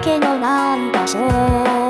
けのなんだそう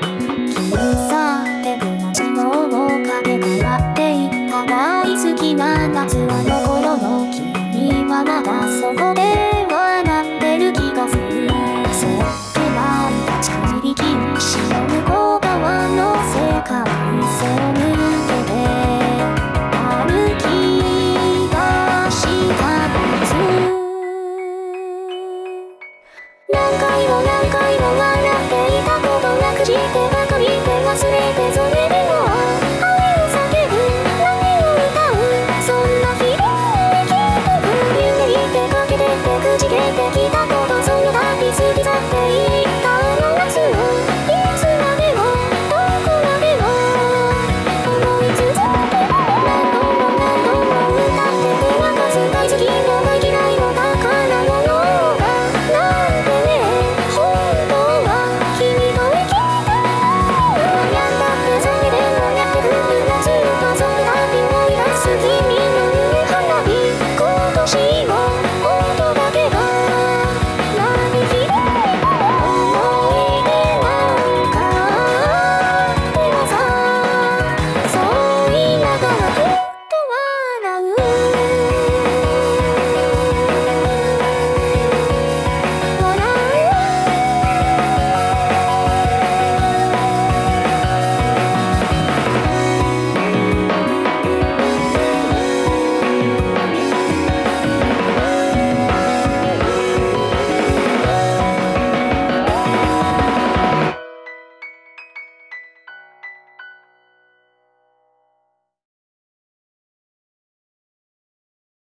君さってくの地のをかけ変わっていった。大好きな夏はの頃の君はまだそこで笑ってる気がするそって泣いた。ちくり禁止の向こう側の世界に背を向い何回も何回も忘